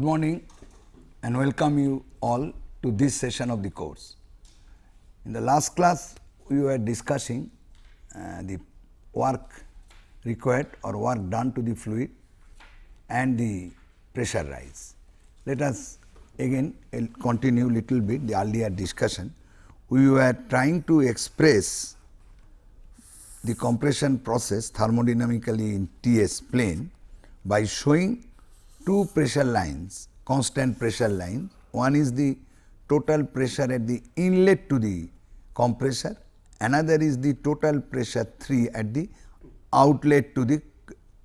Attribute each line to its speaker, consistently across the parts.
Speaker 1: Good morning and welcome you all to this session of the course. In the last class, we were discussing uh, the work required or work done to the fluid and the pressure rise. Let us again continue little bit the earlier discussion. We were trying to express the compression process thermodynamically in T s plane by showing two pressure lines, constant pressure lines. One is the total pressure at the inlet to the compressor, another is the total pressure 3 at the outlet to the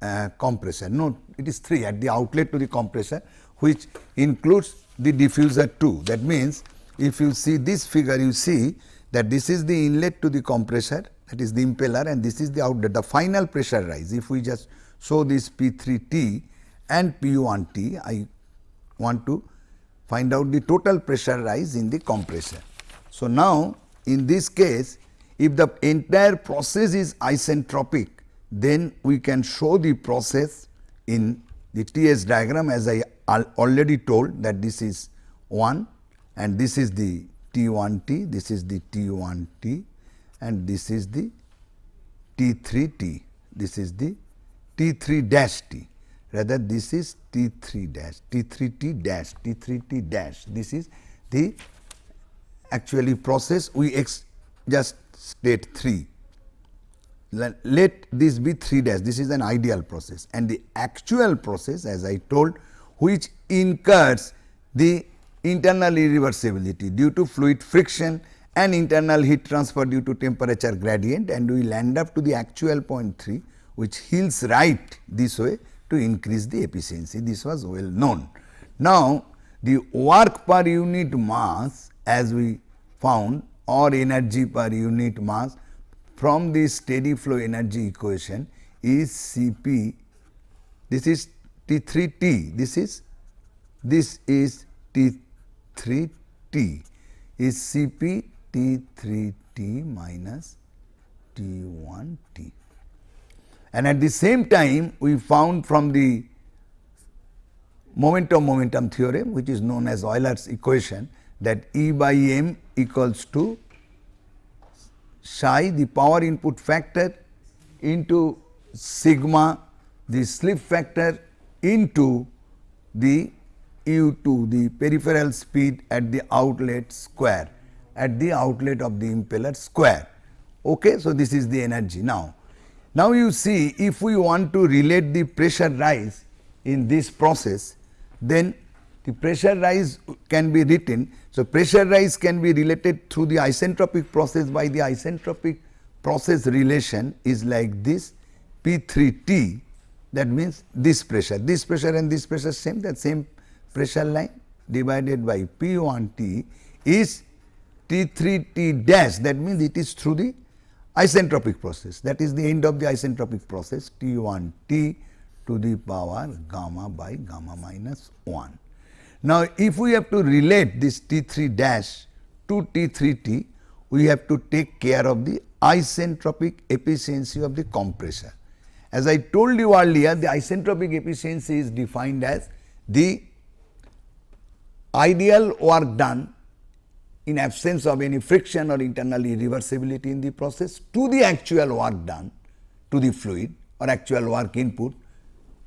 Speaker 1: uh, compressor. No, it is 3 at the outlet to the compressor which includes the diffuser too. That means, if you see this figure you see that this is the inlet to the compressor that is the impeller and this is the outlet the final pressure rise. If we just show this P 3 T and P 1 T I want to find out the total pressure rise in the compressor. So, now in this case if the entire process is isentropic then we can show the process in the T s diagram as I already told that this is 1 and this is the T 1 T, this is the T 1 T and this is the T 3 T, this is the T 3 dash T rather this is T 3 dash, T 3 T dash, T 3 T dash. This is the actually process we just state 3. Let, let this be 3 dash, this is an ideal process and the actual process as I told which incurs the internal irreversibility due to fluid friction and internal heat transfer due to temperature gradient and we land up to the actual point 3 which heals right this way to increase the efficiency. This was well known. Now, the work per unit mass as we found or energy per unit mass from the steady flow energy equation is Cp, this is T3T, this is this is T3T is Cp T3T minus T1T and at the same time we found from the momentum momentum theorem which is known as Euler's equation that E by m equals to psi the power input factor into sigma the slip factor into the u2 the peripheral speed at the outlet square at the outlet of the impeller square. Okay. So, this is the energy now now, you see if we want to relate the pressure rise in this process, then the pressure rise can be written. So, pressure rise can be related through the isentropic process. By the isentropic process relation is like this? P 3 T that means this pressure, this pressure and this pressure same that same pressure line divided by P 1 T is T 3 T dash. That means it is through the isentropic process that is the end of the isentropic process T 1 T to the power gamma by gamma minus 1. Now, if we have to relate this T 3 dash to T 3 T, we have to take care of the isentropic efficiency of the compressor. As I told you earlier, the isentropic efficiency is defined as the ideal work done in absence of any friction or internal irreversibility in the process to the actual work done to the fluid or actual work input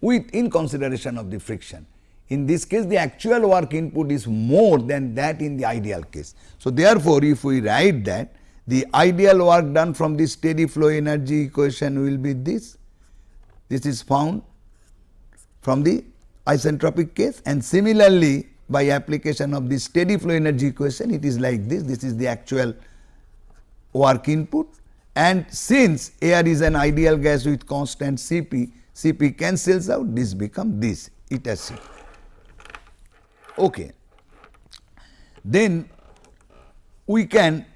Speaker 1: with in consideration of the friction. In this case the actual work input is more than that in the ideal case. So, therefore, if we write that the ideal work done from the steady flow energy equation will be this, this is found from the isentropic case and similarly by application of the steady flow energy equation it is like this this is the actual work input and since air is an ideal gas with constant Cp, Cp cancels out this become this eta C. Okay. Then we can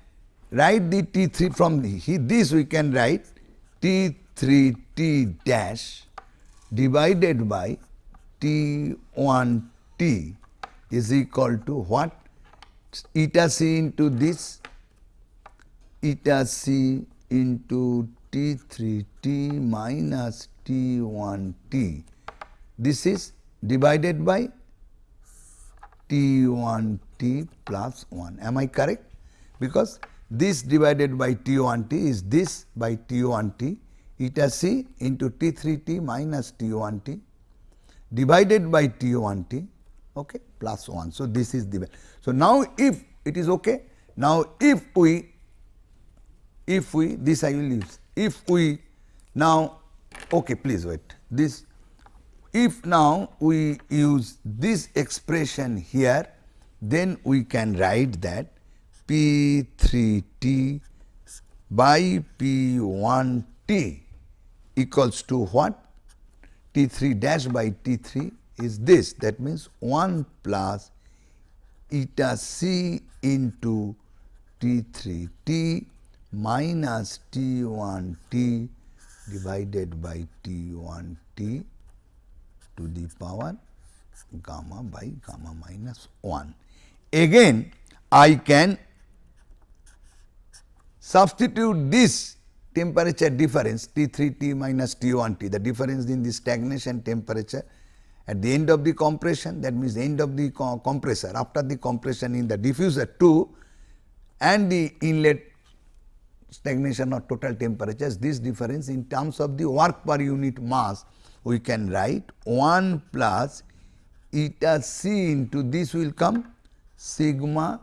Speaker 1: write the T3 from the, this we can write T3 T dash divided by T1 T is equal to what? Eta c into this eta c into T 3 T minus T 1 T. This is divided by T1 T plus 1. Am I correct? Because this divided by T1 T is this by T1 T eta c into T3 T minus T1 T divided by T1 T okay, plus 1. So, this is the So, now if it is okay, now if we if we this I will use. If we now okay please wait. This if now we use this expression here then we can write that P 3 T by P 1 T equals to what? T 3 dash by T 3 is this that means 1 plus eta c into T 3 T minus T 1 T divided by T 1 T to the power gamma by gamma minus 1. Again I can substitute this temperature difference T 3 T minus T 1 T the difference in the stagnation temperature at the end of the compression that means the end of the co compressor after the compression in the diffuser 2 and the inlet stagnation or total temperatures this difference in terms of the work per unit mass we can write 1 plus eta c into this will come sigma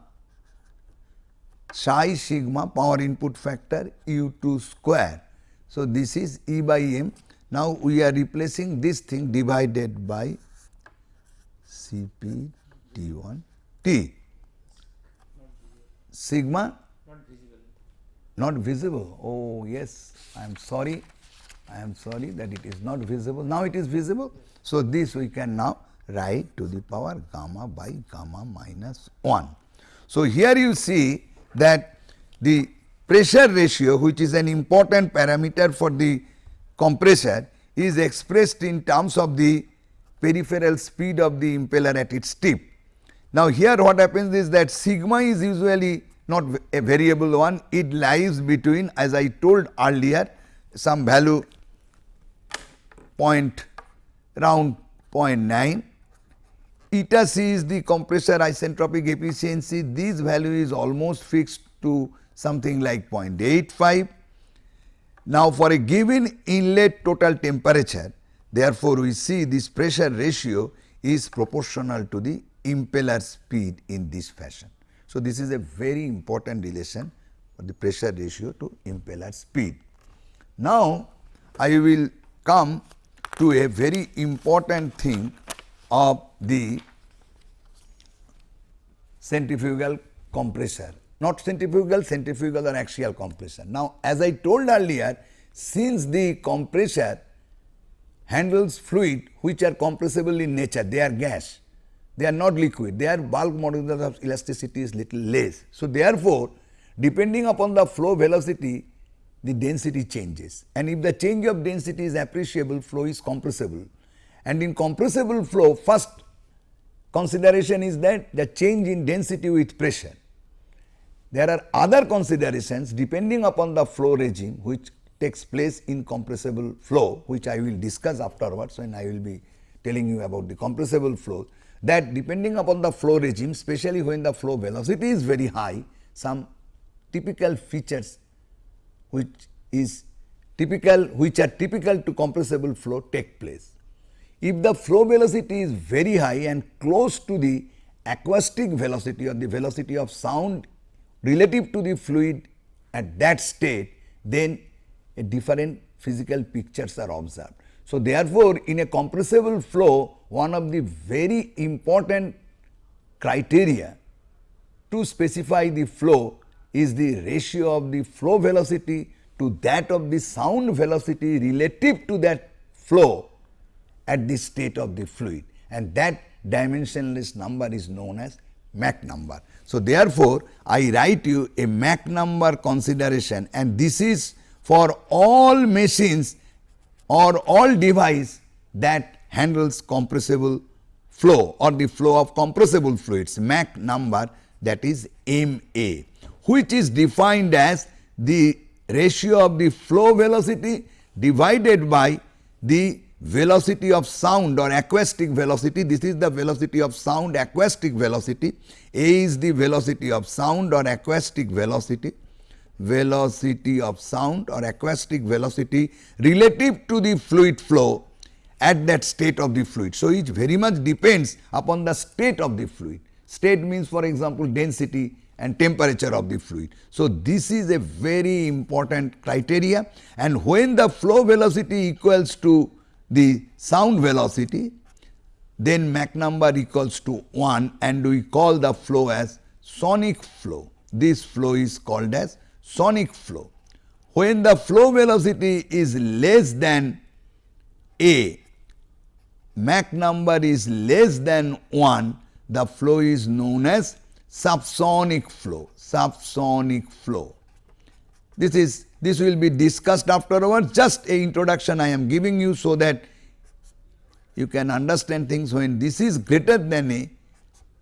Speaker 1: psi sigma power input factor u 2 square. So, this is E by m. Now, we are replacing this thing divided by C p T 1 T sigma not visible. Oh yes, I am sorry, I am sorry that it is not visible. Now it is visible. So this we can now write to the power gamma by gamma minus 1. So here you see that the pressure ratio which is an important parameter for the compressor is expressed in terms of the peripheral speed of the impeller at its tip. Now here what happens is that sigma is usually not a variable one, it lies between as I told earlier some value point round 0.9 eta c is the compressor isentropic efficiency. This value is almost fixed to something like 0.85 now for a given inlet total temperature therefore we see this pressure ratio is proportional to the impeller speed in this fashion so, this is a very important relation for the pressure ratio to impeller speed. Now, I will come to a very important thing of the centrifugal compressor, not centrifugal, centrifugal or axial compressor. Now, as I told earlier, since the compressor handles fluid which are compressible in nature, they are gas they are not liquid, their bulk modulus of elasticity is little less. So, therefore, depending upon the flow velocity, the density changes and if the change of density is appreciable, flow is compressible. And in compressible flow, first consideration is that the change in density with pressure. There are other considerations depending upon the flow regime which takes place in compressible flow, which I will discuss afterwards when I will be telling you about the compressible flow that depending upon the flow regime especially when the flow velocity is very high some typical features which is typical which are typical to compressible flow take place. If the flow velocity is very high and close to the acoustic velocity or the velocity of sound relative to the fluid at that state then a different physical pictures are observed. So, therefore, in a compressible flow one of the very important criteria to specify the flow is the ratio of the flow velocity to that of the sound velocity relative to that flow at the state of the fluid and that dimensionless number is known as Mach number. So, therefore, I write you a Mach number consideration and this is for all machines or all device that handles compressible flow or the flow of compressible fluids Mach number that is m a which is defined as the ratio of the flow velocity divided by the velocity of sound or acoustic velocity. This is the velocity of sound acoustic velocity. A is the velocity of sound or acoustic velocity velocity of sound or acoustic velocity relative to the fluid flow at that state of the fluid. So, it very much depends upon the state of the fluid. State means for example, density and temperature of the fluid. So, this is a very important criteria and when the flow velocity equals to the sound velocity, then Mach number equals to 1 and we call the flow as sonic flow. This flow is called as sonic flow. When the flow velocity is less than a, Mach number is less than 1, the flow is known as subsonic flow, subsonic flow. This is this will be discussed afterwards just a introduction I am giving you so that you can understand things when this is greater than a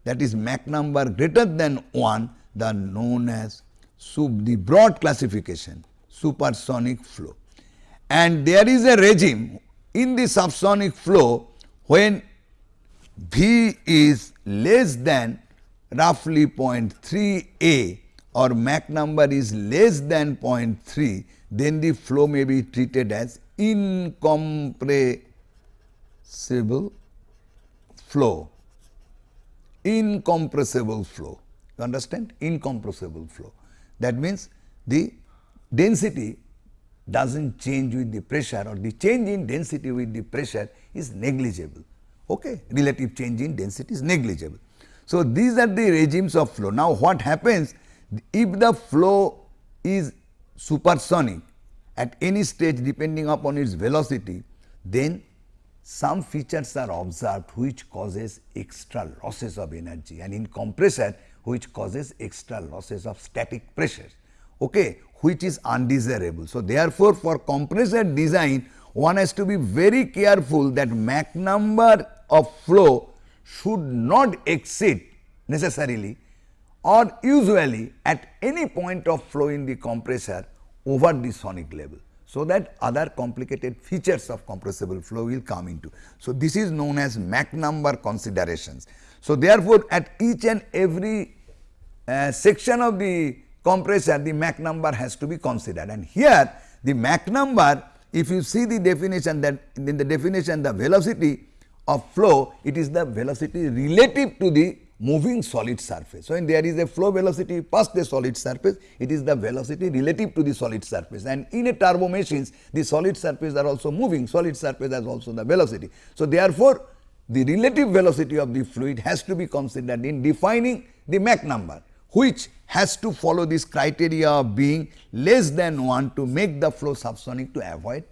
Speaker 1: that is Mach number greater than 1 the known as sub the broad classification supersonic flow. And there is a regime in the subsonic flow when V is less than roughly 0.3 A or Mach number is less than 0.3, then the flow may be treated as incompressible flow, incompressible flow. You understand? Incompressible flow. That means the density does not change with the pressure or the change in density with the pressure is negligible. Okay? Relative change in density is negligible. So, these are the regimes of flow. Now, what happens if the flow is supersonic at any stage depending upon its velocity, then some features are observed which causes extra losses of energy and in compressor which causes extra losses of static pressure, okay, which is undesirable. So, therefore, for compressor design one has to be very careful that Mach number of flow should not exceed necessarily or usually at any point of flow in the compressor over the sonic level. So, that other complicated features of compressible flow will come into. So, this is known as Mach number considerations. So, therefore, at each and every uh, section of the compressor the Mach number has to be considered and here the Mach number if you see the definition that in the definition the velocity of flow it is the velocity relative to the moving solid surface. So, when there is a flow velocity past the solid surface it is the velocity relative to the solid surface and in a turbo machines the solid surface are also moving solid surface has also the velocity. So, therefore, the relative velocity of the fluid has to be considered in defining the Mach number which has to follow this criteria of being less than 1 to make the flow subsonic to avoid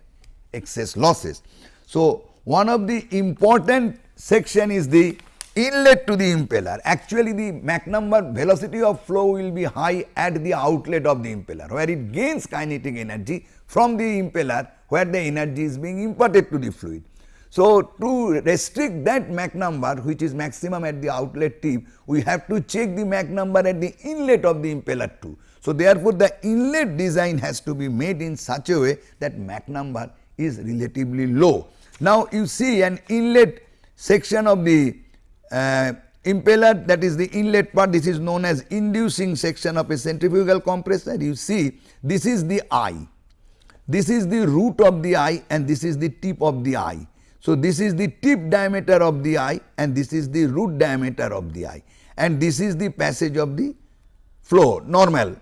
Speaker 1: excess losses. So, one of the important section is the inlet to the impeller. Actually, the Mach number velocity of flow will be high at the outlet of the impeller, where it gains kinetic energy from the impeller, where the energy is being imparted to the fluid. So, to restrict that Mach number which is maximum at the outlet tip, we have to check the Mach number at the inlet of the impeller too. So, therefore, the inlet design has to be made in such a way that Mach number is relatively low. Now, you see an inlet section of the uh, impeller that is the inlet part this is known as inducing section of a centrifugal compressor. You see this is the eye, this is the root of the eye and this is the tip of the eye. So, this is the tip diameter of the eye and this is the root diameter of the eye and this is the passage of the flow normal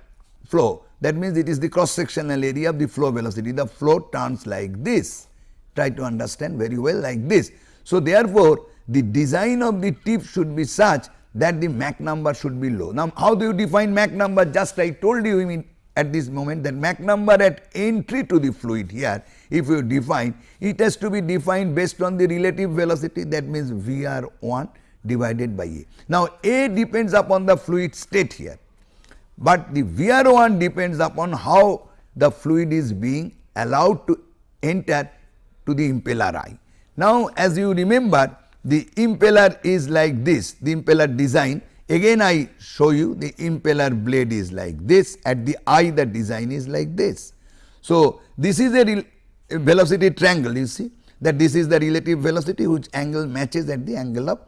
Speaker 1: flow that means it is the cross sectional area of the flow velocity the flow turns like this try to understand very well like this. So, therefore, the design of the tip should be such that the Mach number should be low. Now, how do you define Mach number just I told you I mean at this moment that Mach number at entry to the fluid here if you define it has to be defined based on the relative velocity that means Vr1 divided by A. Now, A depends upon the fluid state here, but the Vr1 depends upon how the fluid is being allowed to enter to the impeller eye. Now, as you remember the impeller is like this, the impeller design again I show you the impeller blade is like this at the eye the design is like this. So, this is a velocity triangle you see that this is the relative velocity which angle matches at the angle of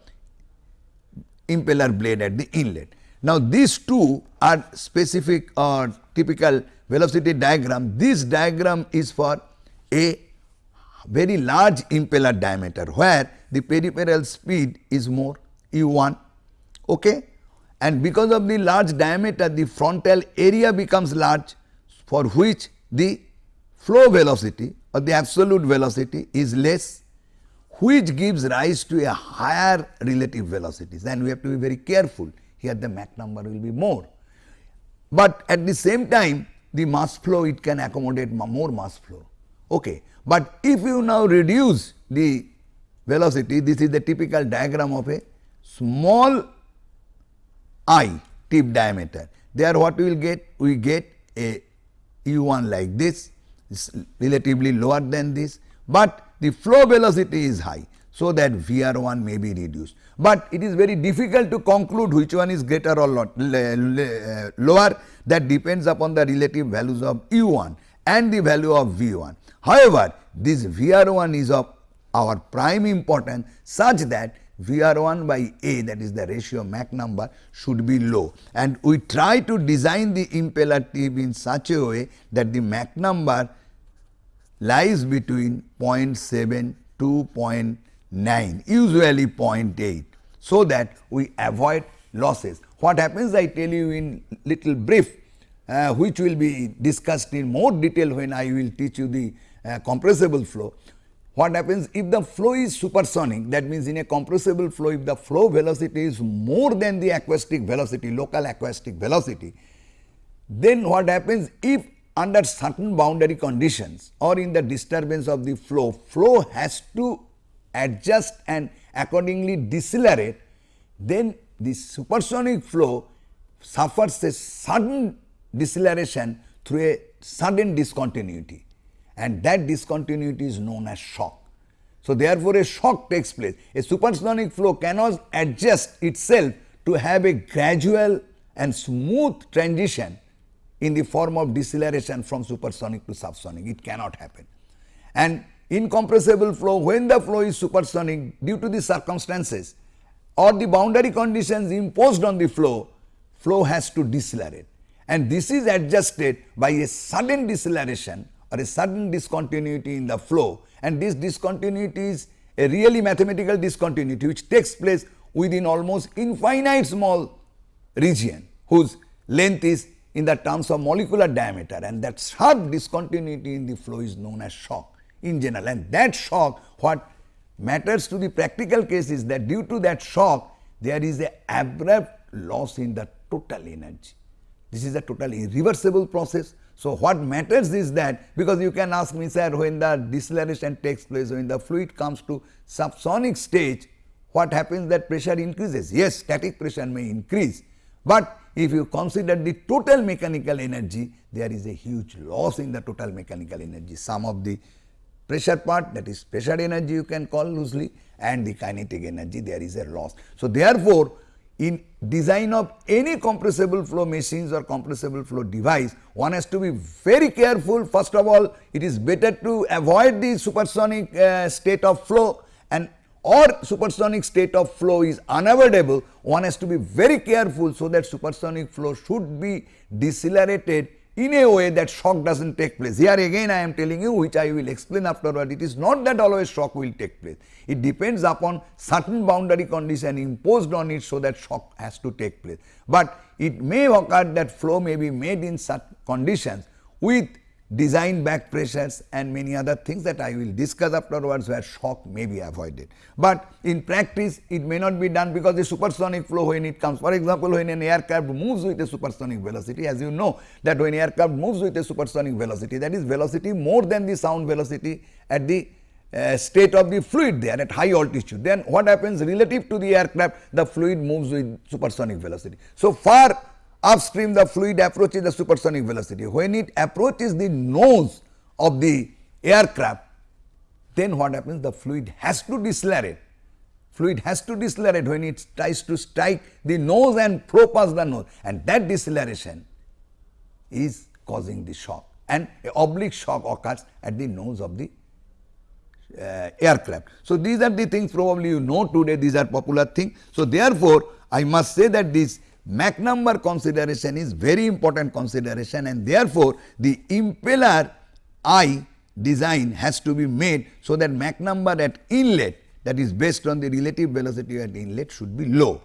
Speaker 1: impeller blade at the inlet. Now, these two are specific or typical velocity diagram. This diagram is for a very large impeller diameter where the peripheral speed is more u 1 okay? and because of the large diameter the frontal area becomes large for which the flow velocity or the absolute velocity is less which gives rise to a higher relative velocities and we have to be very careful here the Mach number will be more. But at the same time the mass flow it can accommodate more mass flow. Okay. But if you now reduce the velocity this is the typical diagram of a small eye tip diameter there what we will get we get a u 1 like this is relatively lower than this, but the flow velocity is high. So, that V r 1 may be reduced, but it is very difficult to conclude which one is greater or lot, lower that depends upon the relative values of u 1 and the value of V 1. However, this V r 1 is of our prime importance such that V r 1 by A that is the ratio Mach number should be low and we try to design the impeller tip in such a way that the Mach number lies between 0.7 to 0.9 usually 0.8 so that we avoid losses. What happens I tell you in little brief uh, which will be discussed in more detail when I will teach you the uh, compressible flow. What happens if the flow is supersonic that means in a compressible flow if the flow velocity is more than the acoustic velocity local acoustic velocity then what happens if under certain boundary conditions or in the disturbance of the flow flow has to adjust and accordingly decelerate then the supersonic flow suffers a sudden deceleration through a sudden discontinuity and that discontinuity is known as shock. So, therefore, a shock takes place. A supersonic flow cannot adjust itself to have a gradual and smooth transition in the form of deceleration from supersonic to subsonic. It cannot happen. And incompressible flow, when the flow is supersonic due to the circumstances or the boundary conditions imposed on the flow, flow has to decelerate. And this is adjusted by a sudden deceleration or a sudden discontinuity in the flow. And this discontinuity is a really mathematical discontinuity which takes place within almost infinite small region whose length is in the terms of molecular diameter. And that sharp discontinuity in the flow is known as shock in general. And that shock what matters to the practical case is that due to that shock there is a abrupt loss in the total energy. This is a totally irreversible process so, what matters is that because you can ask me sir when the deceleration takes place when the fluid comes to subsonic stage what happens that pressure increases yes static pressure may increase, but if you consider the total mechanical energy there is a huge loss in the total mechanical energy some of the pressure part that is pressure energy you can call loosely and the kinetic energy there is a loss. So, therefore, in design of any compressible flow machines or compressible flow device, one has to be very careful. First of all, it is better to avoid the supersonic uh, state of flow and or supersonic state of flow is unavoidable, one has to be very careful so that supersonic flow should be decelerated in a way that shock does not take place. Here again I am telling you which I will explain afterward it is not that always shock will take place. It depends upon certain boundary condition imposed on it so that shock has to take place. But it may occur that flow may be made in such conditions with design back pressures and many other things that I will discuss afterwards where shock may be avoided. But in practice it may not be done because the supersonic flow when it comes for example, when an aircraft moves with a supersonic velocity as you know that when aircraft moves with a supersonic velocity that is velocity more than the sound velocity at the uh, state of the fluid there at high altitude then what happens relative to the aircraft the fluid moves with supersonic velocity. So, far upstream the fluid approaches the supersonic velocity. When it approaches the nose of the aircraft, then what happens? The fluid has to decelerate. Fluid has to decelerate when it tries to strike the nose and flow past the nose and that deceleration is causing the shock and oblique shock occurs at the nose of the uh, aircraft. So, these are the things probably you know today these are popular things. So, therefore, I must say that this Mach number consideration is very important consideration and therefore, the impeller eye design has to be made so that Mach number at inlet that is based on the relative velocity at inlet should be low.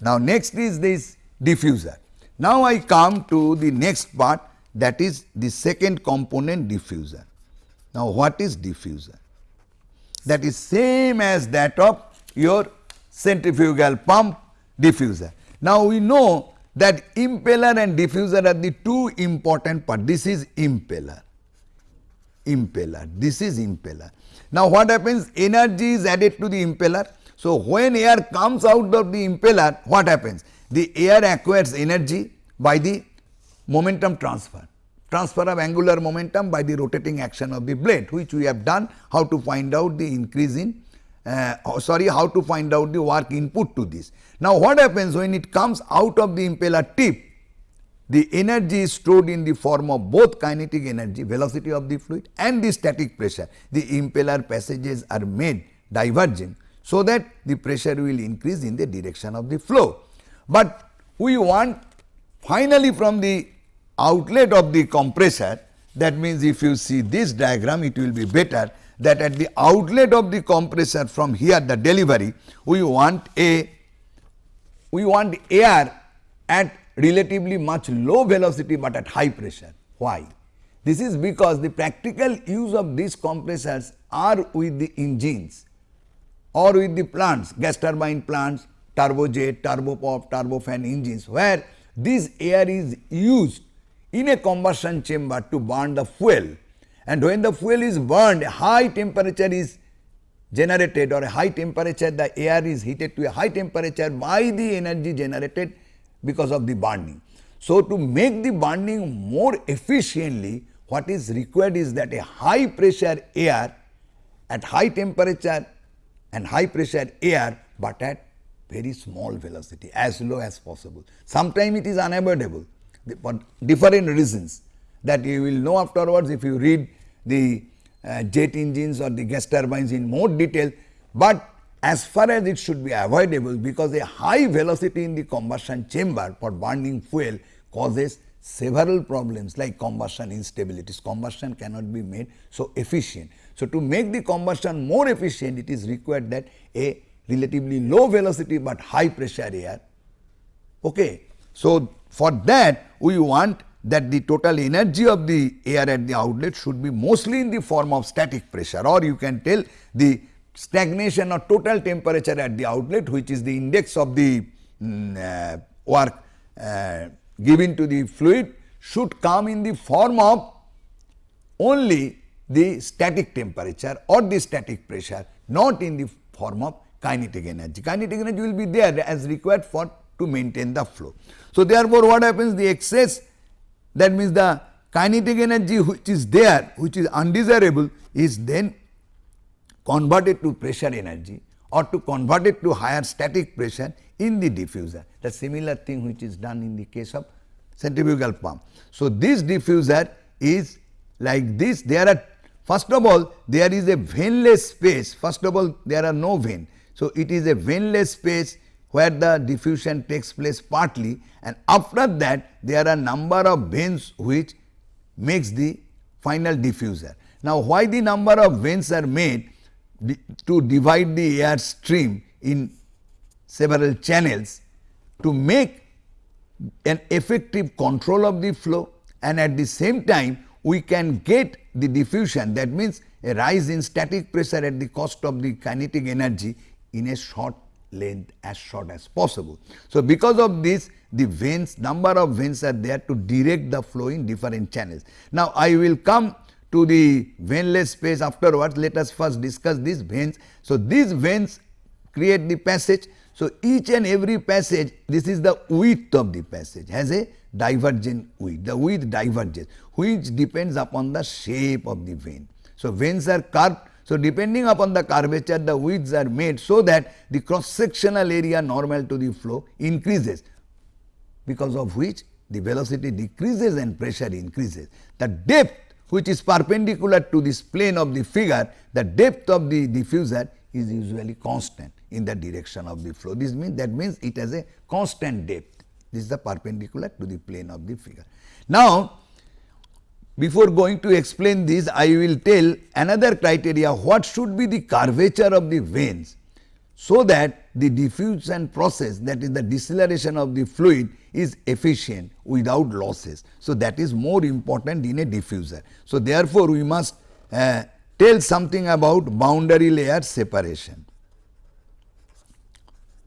Speaker 1: Now, next is this diffuser. Now, I come to the next part that is the second component diffuser. Now, what is diffuser? That is same as that of your centrifugal pump diffuser. Now, we know that impeller and diffuser are the two important part. This is impeller, impeller, this is impeller. Now, what happens? Energy is added to the impeller. So, when air comes out of the impeller, what happens? The air acquires energy by the momentum transfer transfer of angular momentum by the rotating action of the blade which we have done how to find out the increase in uh, sorry how to find out the work input to this. Now, what happens when it comes out of the impeller tip the energy is stored in the form of both kinetic energy velocity of the fluid and the static pressure. The impeller passages are made diverging so that the pressure will increase in the direction of the flow. But we want finally from the outlet of the compressor that means if you see this diagram it will be better that at the outlet of the compressor from here the delivery we want a we want air at relatively much low velocity, but at high pressure. Why? This is because the practical use of these compressors are with the engines or with the plants gas turbine plants, turbojet, turboprop, turbofan engines where this air is used in a combustion chamber to burn the fuel and when the fuel is burned high temperature is generated or a high temperature the air is heated to a high temperature by the energy generated because of the burning. So, to make the burning more efficiently what is required is that a high pressure air at high temperature and high pressure air, but at very small velocity as low as possible. Sometimes it is unavoidable for different reasons that you will know afterwards if you read the uh, jet engines or the gas turbines in more detail, but as far as it should be avoidable because a high velocity in the combustion chamber for burning fuel causes several problems like combustion instabilities. Combustion cannot be made so efficient. So, to make the combustion more efficient it is required that a relatively low velocity, but high pressure air. Okay. So, for that we want that the total energy of the air at the outlet should be mostly in the form of static pressure or you can tell the stagnation or total temperature at the outlet which is the index of the um, uh, work uh, given to the fluid should come in the form of only the static temperature or the static pressure not in the form of kinetic energy. Kinetic energy will be there as required for to maintain the flow. So, therefore, what happens the excess that means the kinetic energy which is there which is undesirable is then converted to pressure energy or to convert it to higher static pressure in the diffuser. The similar thing which is done in the case of centrifugal pump. So, this diffuser is like this there are first of all there is a vaneless space first of all there are no vane. So, it is a vaneless space where the diffusion takes place partly and after that there are number of vanes which makes the final diffuser. Now, why the number of vanes are made to divide the air stream in several channels to make an effective control of the flow and at the same time we can get the diffusion that means a rise in static pressure at the cost of the kinetic energy in a short length as short as possible. So, because of this the vanes number of vanes are there to direct the flow in different channels. Now, I will come to the vaneless space afterwards let us first discuss these vanes. So, these vanes create the passage. So, each and every passage this is the width of the passage has a divergent width the width diverges which depends upon the shape of the vane. So, vanes are curved so, depending upon the curvature the widths are made so that the cross sectional area normal to the flow increases because of which the velocity decreases and pressure increases. The depth which is perpendicular to this plane of the figure, the depth of the diffuser is usually constant in the direction of the flow. This means that means it has a constant depth. This is the perpendicular to the plane of the figure. Now, before going to explain this, I will tell another criteria what should be the curvature of the vanes so that the diffusion process that is the deceleration of the fluid is efficient without losses. So, that is more important in a diffuser. So, therefore, we must uh, tell something about boundary layer separation.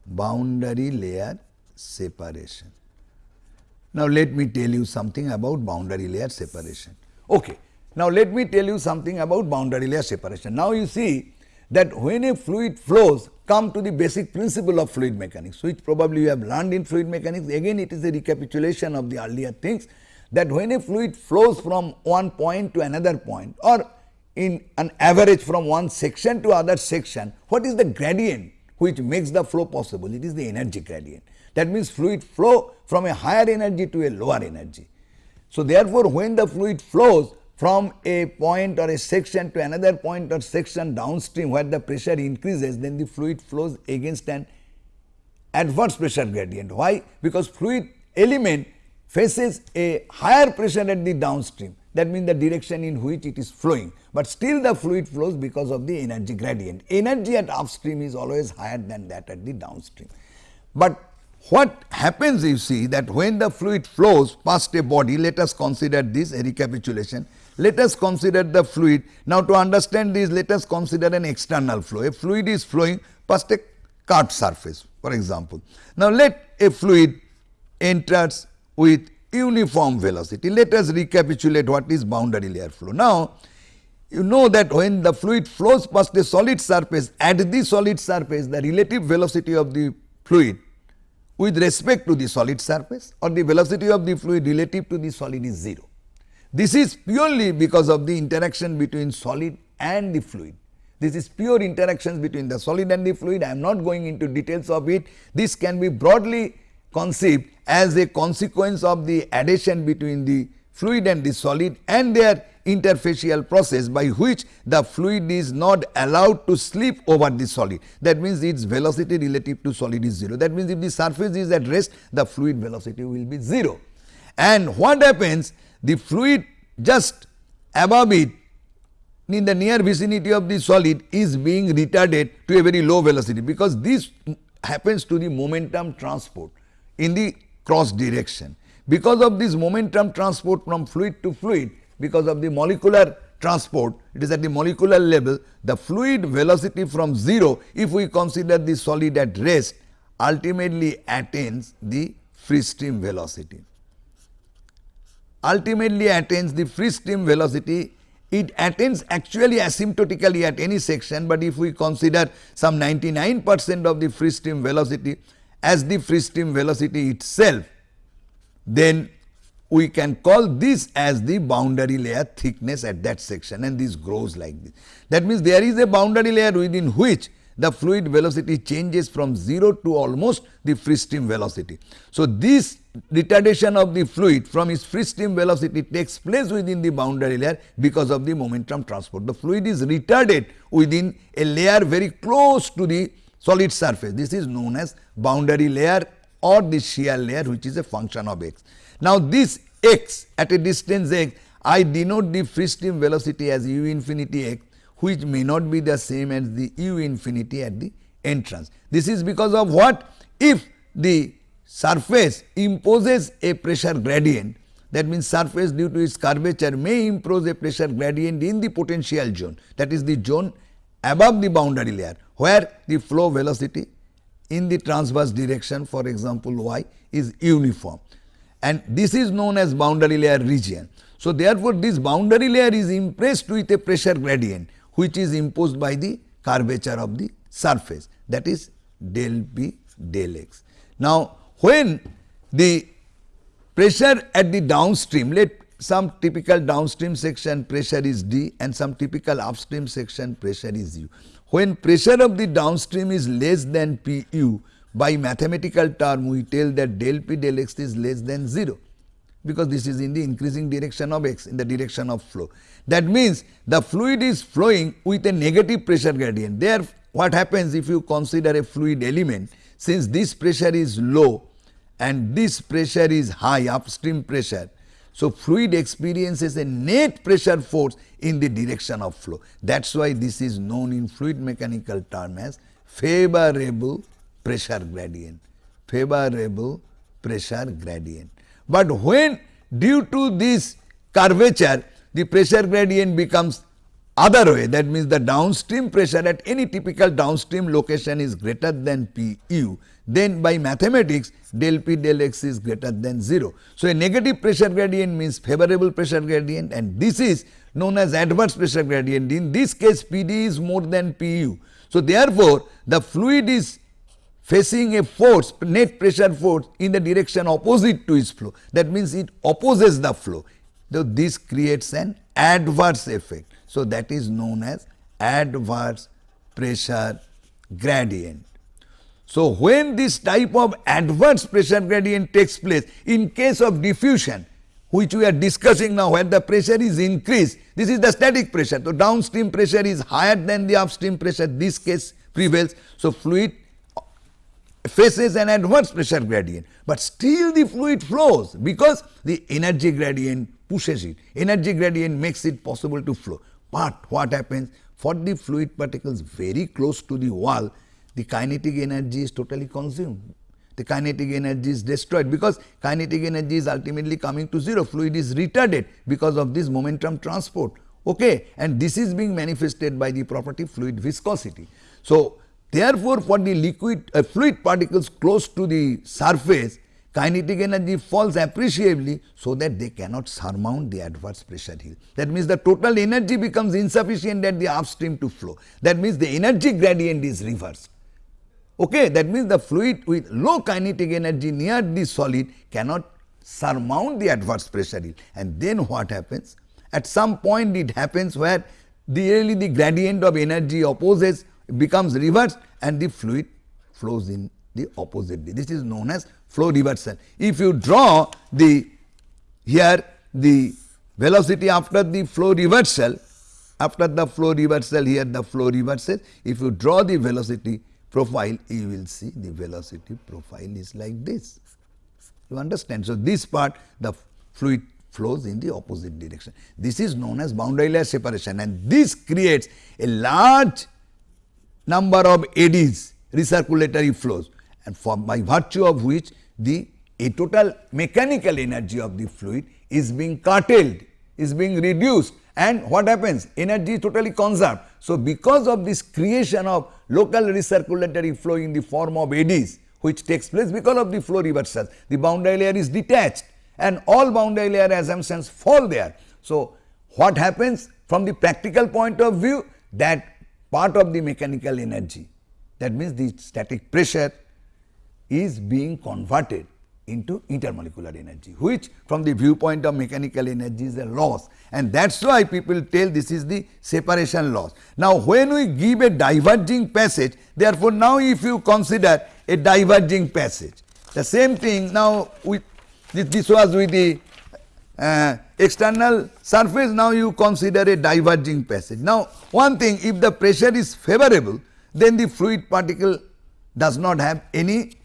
Speaker 1: Boundary layer separation. Now, let me tell you something about boundary layer separation. Okay. Now, let me tell you something about boundary layer separation. Now, you see that when a fluid flows come to the basic principle of fluid mechanics, which probably you have learned in fluid mechanics. Again, it is a recapitulation of the earlier things that when a fluid flows from one point to another point or in an average from one section to other section, what is the gradient which makes the flow possible? It is the energy gradient. That means fluid flow from a higher energy to a lower energy. So, therefore, when the fluid flows from a point or a section to another point or section downstream where the pressure increases, then the fluid flows against an adverse pressure gradient. Why? Because fluid element faces a higher pressure at the downstream that means the direction in which it is flowing, but still the fluid flows because of the energy gradient. Energy at upstream is always higher than that at the downstream. But what happens you see that when the fluid flows past a body, let us consider this a recapitulation let us consider the fluid. Now, to understand this, let us consider an external flow. A fluid is flowing past a curved surface, for example. Now, let a fluid enters with uniform velocity. Let us recapitulate what is boundary layer flow. Now, you know that when the fluid flows past a solid surface, at the solid surface, the relative velocity of the fluid with respect to the solid surface or the velocity of the fluid relative to the solid is 0. This is purely because of the interaction between solid and the fluid. This is pure interactions between the solid and the fluid. I am not going into details of it. This can be broadly conceived as a consequence of the adhesion between the fluid and the solid and their interfacial process by which the fluid is not allowed to slip over the solid. That means its velocity relative to solid is 0. That means if the surface is at rest, the fluid velocity will be 0. And what happens the fluid just above it in the near vicinity of the solid is being retarded to a very low velocity because this happens to the momentum transport in the cross direction. Because of this momentum transport from fluid to fluid, because of the molecular transport, it is at the molecular level, the fluid velocity from 0, if we consider the solid at rest, ultimately attains the free stream velocity. Ultimately attains the free stream velocity. It attains actually asymptotically at any section, but if we consider some 99 percent of the free stream velocity as the free stream velocity itself, then we can call this as the boundary layer thickness at that section and this grows like this. That means, there is a boundary layer within which the fluid velocity changes from 0 to almost the free stream velocity. So, this retardation of the fluid from its free stream velocity takes place within the boundary layer because of the momentum transport. The fluid is retarded within a layer very close to the solid surface. This is known as boundary layer or the shear layer which is a function of x. Now, this x at a distance x I denote the free stream velocity as u infinity x which may not be the same as the u infinity at the entrance. This is because of what? If the surface imposes a pressure gradient that means surface due to its curvature may impose a pressure gradient in the potential zone that is the zone above the boundary layer where the flow velocity in the transverse direction for example y is uniform and this is known as boundary layer region. So, therefore, this boundary layer is impressed with a pressure gradient which is imposed by the curvature of the surface that is del p del x. Now, when the pressure at the downstream let some typical downstream section pressure is d and some typical upstream section pressure is u. When pressure of the downstream is less than p u by mathematical term we tell that del p del x is less than 0 because this is in the increasing direction of x in the direction of flow. That means the fluid is flowing with a negative pressure gradient. There what happens if you consider a fluid element since this pressure is low and this pressure is high upstream pressure. So, fluid experiences a net pressure force in the direction of flow. That is why this is known in fluid mechanical term as favorable pressure gradient, favorable pressure gradient. But when due to this curvature the pressure gradient becomes other way that means the downstream pressure at any typical downstream location is greater than Pu then by mathematics del P del x is greater than 0. So, a negative pressure gradient means favorable pressure gradient and this is known as adverse pressure gradient in this case PD is more than Pu. So, therefore, the fluid is facing a force net pressure force in the direction opposite to its flow that means it opposes the flow. So, this creates an adverse effect. So, that is known as adverse pressure gradient. So, when this type of adverse pressure gradient takes place in case of diffusion which we are discussing now where the pressure is increased this is the static pressure. So, downstream pressure is higher than the upstream pressure this case prevails. So, fluid faces an adverse pressure gradient, but still the fluid flows because the energy gradient pushes it, energy gradient makes it possible to flow. But what happens for the fluid particles very close to the wall, the kinetic energy is totally consumed. The kinetic energy is destroyed because kinetic energy is ultimately coming to 0, fluid is retarded because of this momentum transport. Okay, and this is being manifested by the property fluid viscosity. So, therefore, for the liquid uh, fluid particles close to the surface, kinetic energy falls appreciably so that they cannot surmount the adverse pressure hill. That means, the total energy becomes insufficient at the upstream to flow. That means, the energy gradient is reversed. Okay, that means, the fluid with low kinetic energy near the solid cannot surmount the adverse pressure hill and then what happens? At some point it happens where the really the gradient of energy opposes becomes reversed and the fluid flows in the opposite. This is known as flow reversal. If you draw the here the velocity after the flow reversal, after the flow reversal here the flow reverses, if you draw the velocity profile you will see the velocity profile is like this. You understand. So, this part the fluid flows in the opposite direction. This is known as boundary layer separation and this creates a large number of eddies recirculatory flows and for by virtue of which the a total mechanical energy of the fluid is being curtailed, is being reduced and what happens? Energy is totally conserved. So, because of this creation of local recirculatory flow in the form of eddies which takes place because of the flow reversals, the boundary layer is detached and all boundary layer assumptions fall there. So, what happens from the practical point of view that part of the mechanical energy that means the static pressure is being converted into intermolecular energy which from the viewpoint of mechanical energy is a loss and that is why people tell this is the separation loss. Now, when we give a diverging passage therefore, now if you consider a diverging passage the same thing now with this, was with the uh, external surface now you consider a diverging passage. Now, one thing if the pressure is favorable then the fluid particle does not have any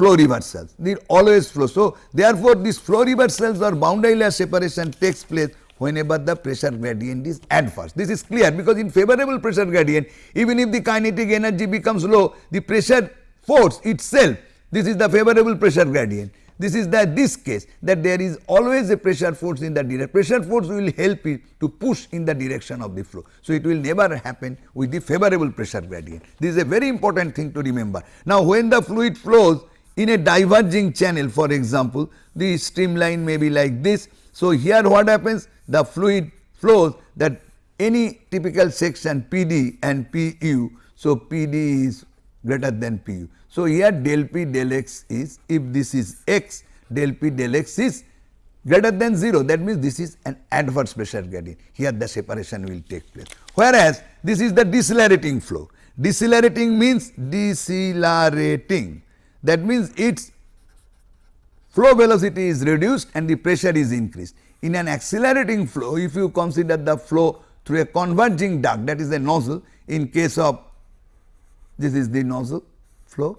Speaker 1: flow reversals, they are always flow. So, therefore, this flow reversals or boundary layer separation takes place whenever the pressure gradient is adverse. This is clear because in favorable pressure gradient even if the kinetic energy becomes low the pressure force itself this is the favorable pressure gradient. This is the this case that there is always a pressure force in the direction. Pressure force will help it to push in the direction of the flow. So, it will never happen with the favorable pressure gradient. This is a very important thing to remember. Now, when the fluid flows in a diverging channel for example, the streamline may be like this. So, here what happens the fluid flows that any typical section PD and PU. So, PD is greater than Pu. So, here del P del x is if this is x del P del x is greater than 0 that means this is an adverse pressure gradient here the separation will take place. Whereas, this is the decelerating flow decelerating means decelerating that means its flow velocity is reduced and the pressure is increased. In an accelerating flow, if you consider the flow through a converging duct that is a nozzle in case of this is the nozzle flow,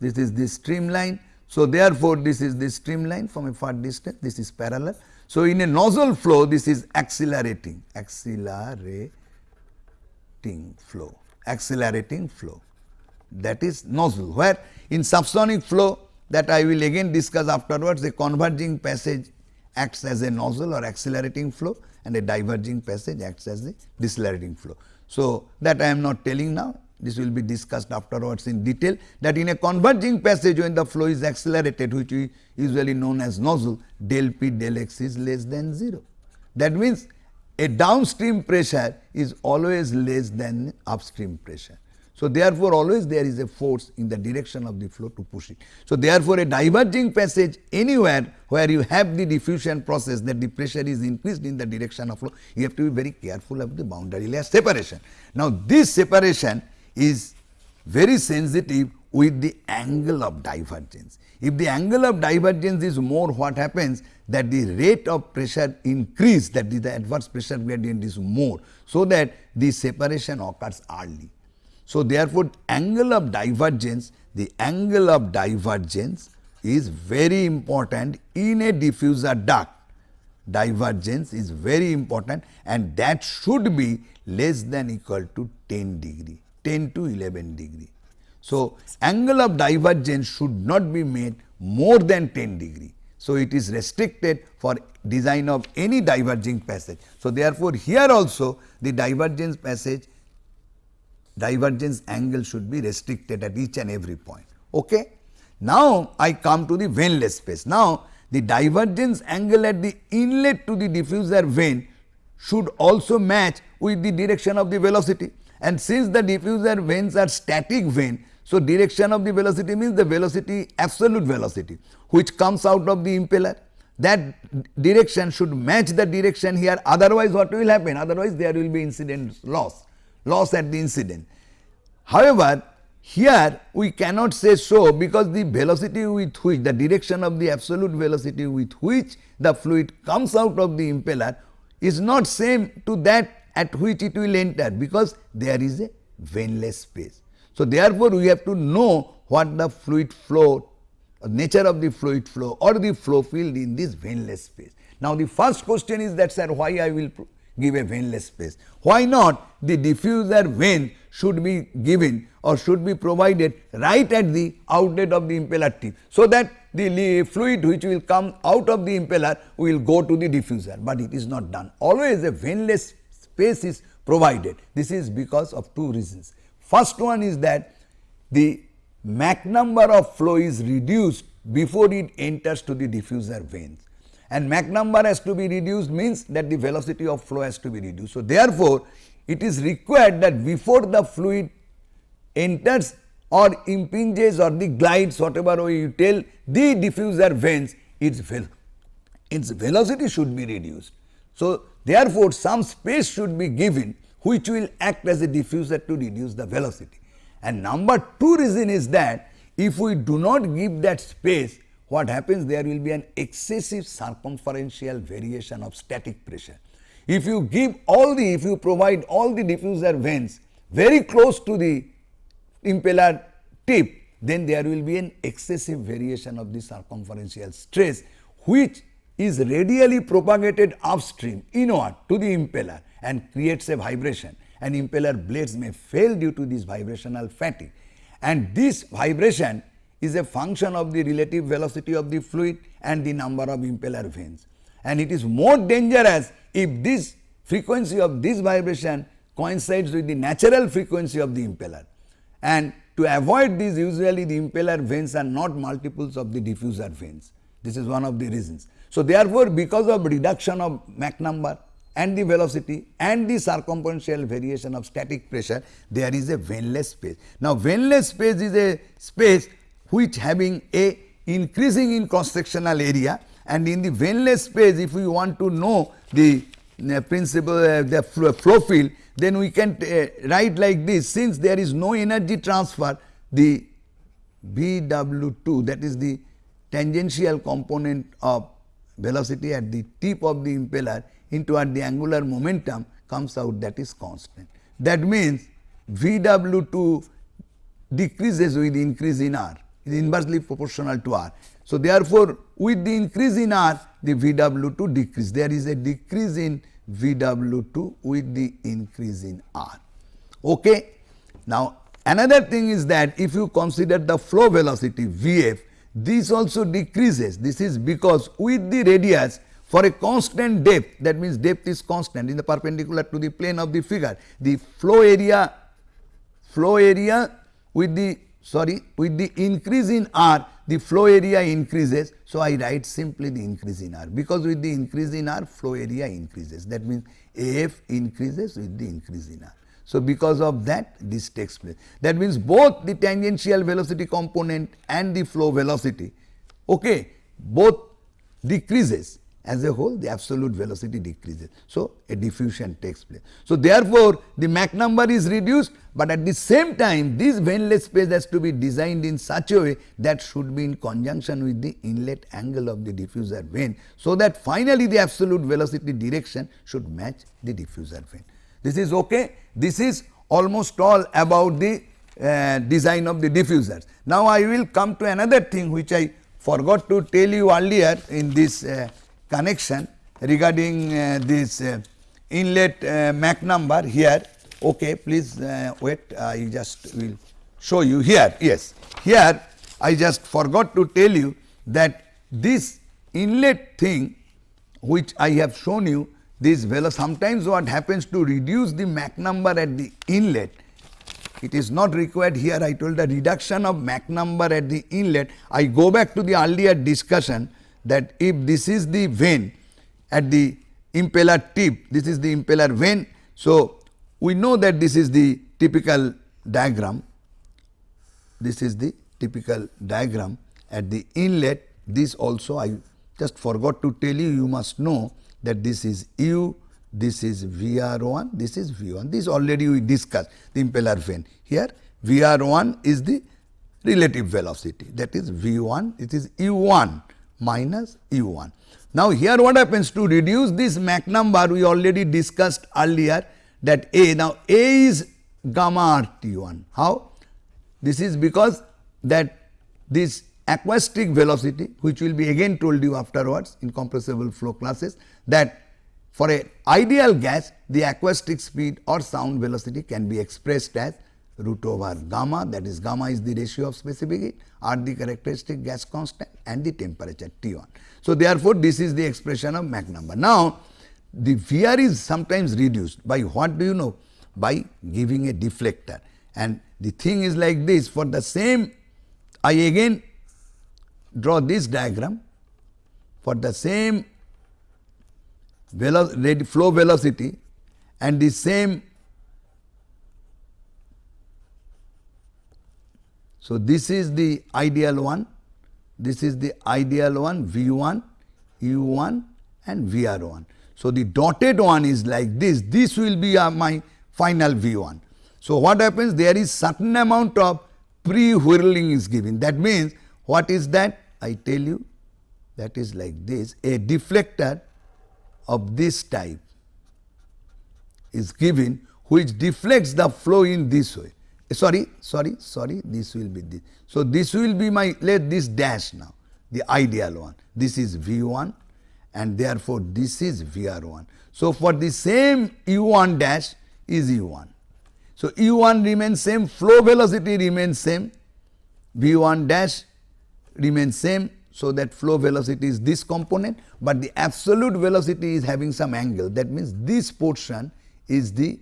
Speaker 1: this is the streamline. So, therefore, this is the streamline from a far distance, this is parallel. So, in a nozzle flow this is accelerating, accelerating flow, accelerating flow that is nozzle where in subsonic flow that I will again discuss afterwards the converging passage acts as a nozzle or accelerating flow and a diverging passage acts as a decelerating flow. So, that I am not telling now this will be discussed afterwards in detail that in a converging passage when the flow is accelerated which is usually known as nozzle del p del x is less than 0. That means, a downstream pressure is always less than upstream pressure. So, therefore, always there is a force in the direction of the flow to push it. So, therefore, a diverging passage anywhere where you have the diffusion process that the pressure is increased in the direction of flow, you have to be very careful of the boundary layer separation. Now, this separation is very sensitive with the angle of divergence. If the angle of divergence is more what happens that the rate of pressure increase that is the adverse pressure gradient is more. So, that the separation occurs early. So, therefore, angle of divergence the angle of divergence is very important in a diffuser duct divergence is very important and that should be less than equal to 10 degree 10 to 11 degree. So, angle of divergence should not be made more than 10 degree. So, it is restricted for design of any diverging passage. So, therefore, here also the divergence passage divergence angle should be restricted at each and every point. Okay? Now, I come to the vaneless space. Now, the divergence angle at the inlet to the diffuser vane should also match with the direction of the velocity and since the diffuser vanes are static vane, so direction of the velocity means the velocity absolute velocity which comes out of the impeller that direction should match the direction here otherwise what will happen otherwise there will be incident loss loss at the incident. However, here we cannot say so because the velocity with which the direction of the absolute velocity with which the fluid comes out of the impeller is not same to that at which it will enter because there is a vaneless space. So, therefore, we have to know what the fluid flow nature of the fluid flow or the flow field in this vaneless space. Now, the first question is that sir why I will give a vaneless space. Why not the diffuser vane should be given or should be provided right at the outlet of the impeller tip. So, that the fluid which will come out of the impeller will go to the diffuser, but it is not done. Always a vaneless space is provided. This is because of two reasons. First one is that the Mach number of flow is reduced before it enters to the diffuser vanes and Mach number has to be reduced means that the velocity of flow has to be reduced. So, therefore, it is required that before the fluid enters or impinges or the glides whatever way you tell the diffuser vanes its, vel its velocity should be reduced. So, therefore, some space should be given which will act as a diffuser to reduce the velocity. And number two reason is that if we do not give that space what happens there will be an excessive circumferential variation of static pressure. If you give all the, if you provide all the diffuser vanes very close to the impeller tip, then there will be an excessive variation of the circumferential stress which is radially propagated upstream inward to the impeller and creates a vibration and impeller blades may fail due to this vibrational fatigue. And this vibration is a function of the relative velocity of the fluid and the number of impeller vanes. And it is more dangerous if this frequency of this vibration coincides with the natural frequency of the impeller. And to avoid this usually the impeller vanes are not multiples of the diffuser vanes. This is one of the reasons. So, therefore, because of reduction of Mach number and the velocity and the circumferential variation of static pressure, there is a vaneless space. Now, vaneless space is a space which having a increasing in cross sectional area and in the vaneless space if we want to know the uh, principle uh, the flow, flow field then we can uh, write like this since there is no energy transfer the VW2 that is the tangential component of velocity at the tip of the impeller into what the angular momentum comes out that is constant. That means VW2 decreases with increase in R, is inversely proportional to R. So, therefore, with the increase in R, the VW2 decrease. There is a decrease in VW2 with the increase in R. Okay. Now, another thing is that if you consider the flow velocity Vf, this also decreases. This is because with the radius for a constant depth that means depth is constant in the perpendicular to the plane of the figure the flow area flow area with the sorry with the increase in r the flow area increases. So, I write simply the increase in r because with the increase in r flow area increases that means AF increases with the increase in r. So, because of that this takes place that means both the tangential velocity component and the flow velocity okay, both decreases as a whole the absolute velocity decreases. So, a diffusion takes place. So, therefore, the Mach number is reduced, but at the same time this vaneless space has to be designed in such a way that should be in conjunction with the inlet angle of the diffuser vane. So, that finally, the absolute velocity direction should match the diffuser vane. This is okay. This is almost all about the uh, design of the diffusers. Now, I will come to another thing which I forgot to tell you earlier in this uh, connection regarding uh, this uh, inlet uh, Mach number here. Okay, please uh, wait, I just will show you here. Yes, here I just forgot to tell you that this inlet thing which I have shown you this velocity sometimes what happens to reduce the Mach number at the inlet it is not required here I told the reduction of Mach number at the inlet I go back to the earlier discussion that if this is the vane at the impeller tip, this is the impeller vane. So, we know that this is the typical diagram, this is the typical diagram at the inlet, this also I just forgot to tell you, you must know that this is u, this is VR1, this is V1, this already we discussed the impeller vane. Here VR1 is the relative velocity. That is V1, it is U1 minus u1. Now, here what happens to reduce this Mach number we already discussed earlier that A. Now, A is gamma RT1. How? This is because that this acoustic velocity which will be again told you afterwards in compressible flow classes that for a ideal gas the acoustic speed or sound velocity can be expressed as root over gamma that is gamma is the ratio of specific heat are the characteristic gas constant and the temperature T1. So, therefore, this is the expression of Mach number. Now, the VR is sometimes reduced by what do you know? By giving a deflector and the thing is like this for the same I again draw this diagram for the same velo flow velocity and the same So, this is the ideal one, this is the ideal one V 1, U 1 and V R 1. So, the dotted one is like this, this will be uh, my final V 1. So, what happens there is certain amount of pre-whirling is given that means what is that I tell you that is like this a deflector of this type is given which deflects the flow in this way sorry, sorry, sorry, this will be this. So, this will be my, let this dash now, the ideal one. This is V1 and therefore, this is VR1. So, for the same U1 dash is U1. So, U1 remains same, flow velocity remains same, V1 dash remains same. So, that flow velocity is this component, but the absolute velocity is having some angle. That means, this portion is the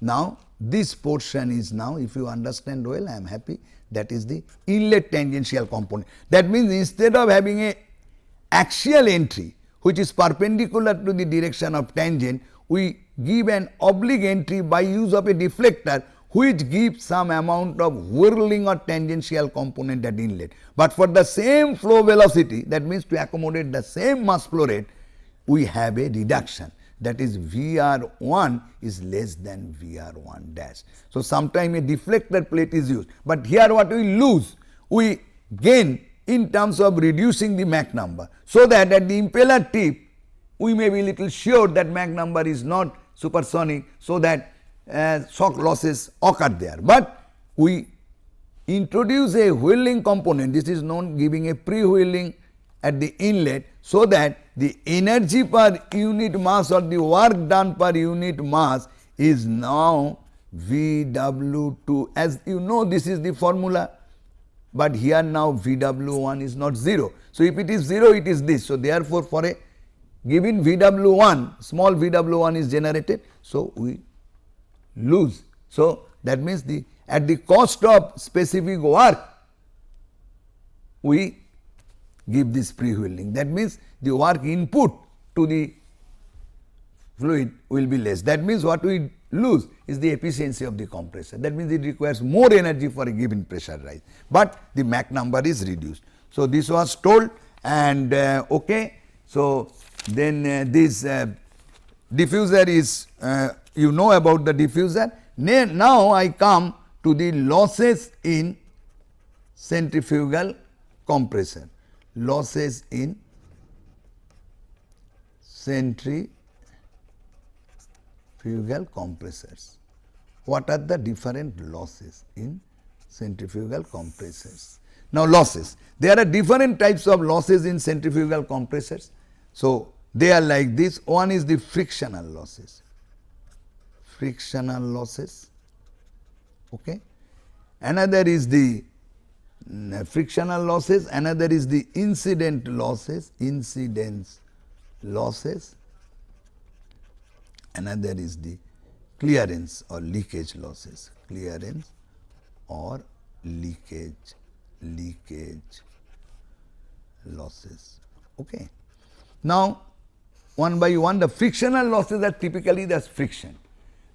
Speaker 1: now this portion is now if you understand well I am happy that is the inlet tangential component. That means, instead of having a axial entry which is perpendicular to the direction of tangent, we give an oblique entry by use of a deflector which gives some amount of whirling or tangential component at inlet. But for the same flow velocity that means to accommodate the same mass flow rate, we have a reduction that is VR1 is less than VR1 dash. So, sometime a deflector plate is used, but here what we lose? We gain in terms of reducing the Mach number. So, that at the impeller tip we may be little sure that Mach number is not supersonic. So, that uh, shock losses occur there, but we introduce a whirling component this is known giving a pre-whirling at the inlet. So, that the energy per unit mass or the work done per unit mass is now VW2 as you know this is the formula, but here now VW1 is not 0. So, if it is 0 it is this. So, therefore, for a given VW1 small VW1 is generated. So, we lose. So, that means the at the cost of specific work we give this pre-whirling. That means, the work input to the fluid will be less. That means, what we lose is the efficiency of the compressor. That means, it requires more energy for a given pressure rise, but the Mach number is reduced. So, this was told and uh, okay. So, then uh, this uh, diffuser is uh, you know about the diffuser. Now, I come to the losses in centrifugal compressor, losses in centrifugal compressors. What are the different losses in centrifugal compressors? Now, losses. There are different types of losses in centrifugal compressors. So, they are like this. One is the frictional losses, frictional losses. Okay. Another is the Uh, frictional losses, another is the incident losses, incidence losses, another is the clearance or leakage losses, clearance or leakage, leakage losses. Okay. Now, one by one the frictional losses are typically the friction.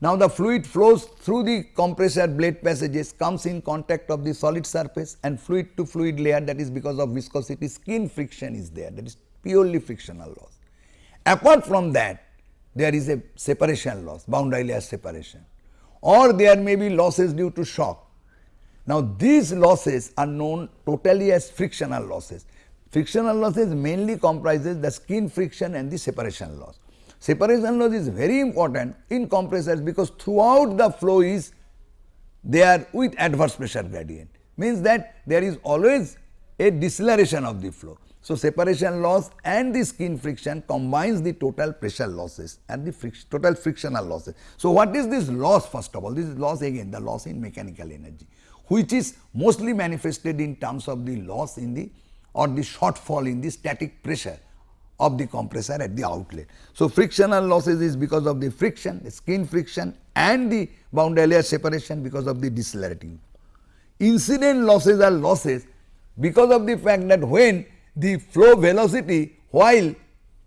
Speaker 1: Now, the fluid flows through the compressor blade passages comes in contact of the solid surface and fluid to fluid layer that is because of viscosity skin friction is there that is purely frictional loss. Apart from that there is a separation loss boundary layer separation or there may be losses due to shock. Now, these losses are known totally as frictional losses Frictional losses mainly comprises the skin friction and the separation loss. Separation loss is very important in compressors because throughout the flow is there with adverse pressure gradient means that there is always a deceleration of the flow. So, separation loss and the skin friction combines the total pressure losses and the friction, total frictional losses. So, what is this loss first of all? This is loss again the loss in mechanical energy which is mostly manifested in terms of the loss in the or the shortfall in the static pressure of the compressor at the outlet. So, frictional losses is because of the friction, the skin friction and the boundary layer separation because of the decelerating. Incident losses are losses because of the fact that when the flow velocity while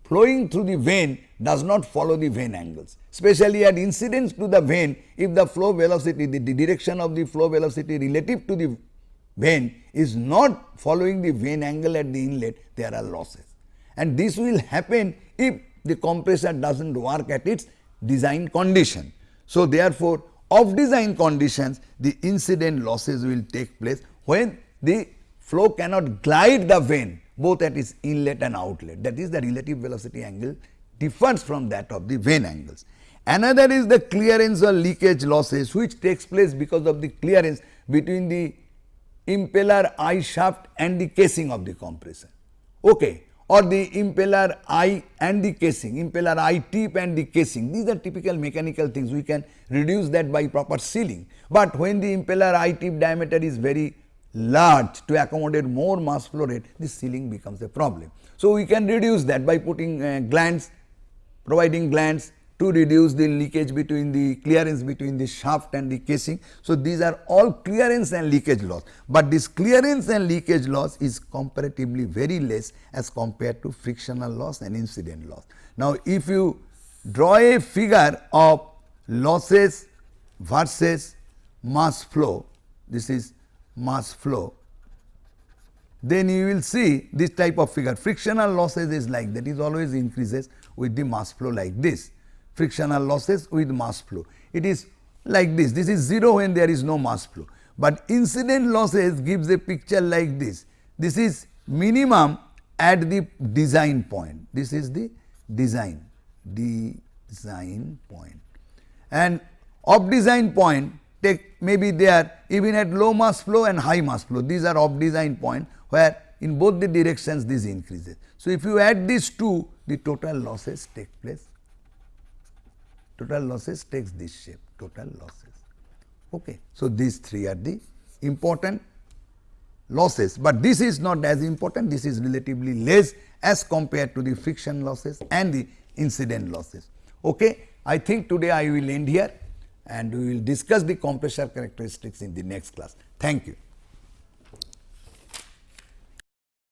Speaker 1: flowing through the vane does not follow the vane angles, especially at incidence to the vane if the flow velocity, the, the direction of the flow velocity relative to the vane is not following the vane angle at the inlet, there are losses. And this will happen if the compressor does not work at its design condition. So, therefore, of design conditions the incident losses will take place when the flow cannot glide the vane both at its inlet and outlet that is the relative velocity angle differs from that of the vane angles. Another is the clearance or leakage losses which takes place because of the clearance between the impeller eye shaft and the casing of the compressor okay or the impeller eye and the casing impeller eye tip and the casing. These are typical mechanical things. We can reduce that by proper sealing. But when the impeller eye tip diameter is very large to accommodate more mass flow rate this sealing becomes a problem. So we can reduce that by putting uh, glands providing glands to reduce the leakage between the clearance between the shaft and the casing. So, these are all clearance and leakage loss, but this clearance and leakage loss is comparatively very less as compared to frictional loss and incident loss. Now, if you draw a figure of losses versus mass flow, this is mass flow, then you will see this type of figure frictional losses is like that is always increases with the mass flow like this frictional losses with mass flow. It is like this, this is 0 when there is no mass flow, but incident losses gives a picture like this. This is minimum at the design point. This is the design, design point. And off design point take maybe they are even at low mass flow and high mass flow. These are off design point where in both the directions this increases. So, if you add these two the total losses take place, total losses takes this shape, total losses. Okay. So, these three are the important losses, but this is not as important, this is relatively less as compared to the friction losses and the incident losses. Okay. I think today I will end here and we will discuss the compressor characteristics in the next class. Thank you.